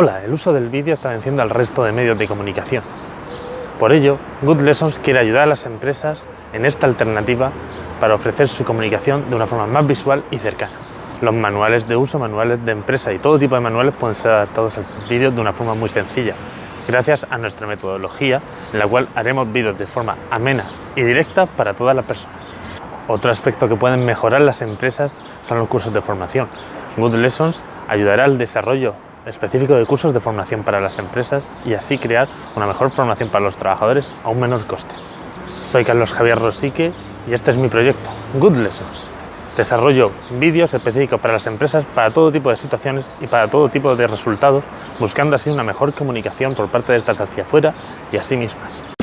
Hola, el uso del vídeo está venciendo al resto de medios de comunicación. Por ello, Good Lessons quiere ayudar a las empresas en esta alternativa para ofrecer su comunicación de una forma más visual y cercana. Los manuales de uso, manuales de empresa y todo tipo de manuales pueden ser adaptados al vídeo de una forma muy sencilla, gracias a nuestra metodología en la cual haremos vídeos de forma amena y directa para todas las personas. Otro aspecto que pueden mejorar las empresas son los cursos de formación. Good Lessons ayudará al desarrollo específico de cursos de formación para las empresas y así crear una mejor formación para los trabajadores a un menor coste. Soy Carlos Javier Rosique y este es mi proyecto, Good Lessons. Desarrollo vídeos específicos para las empresas para todo tipo de situaciones y para todo tipo de resultados, buscando así una mejor comunicación por parte de estas hacia afuera y a sí mismas.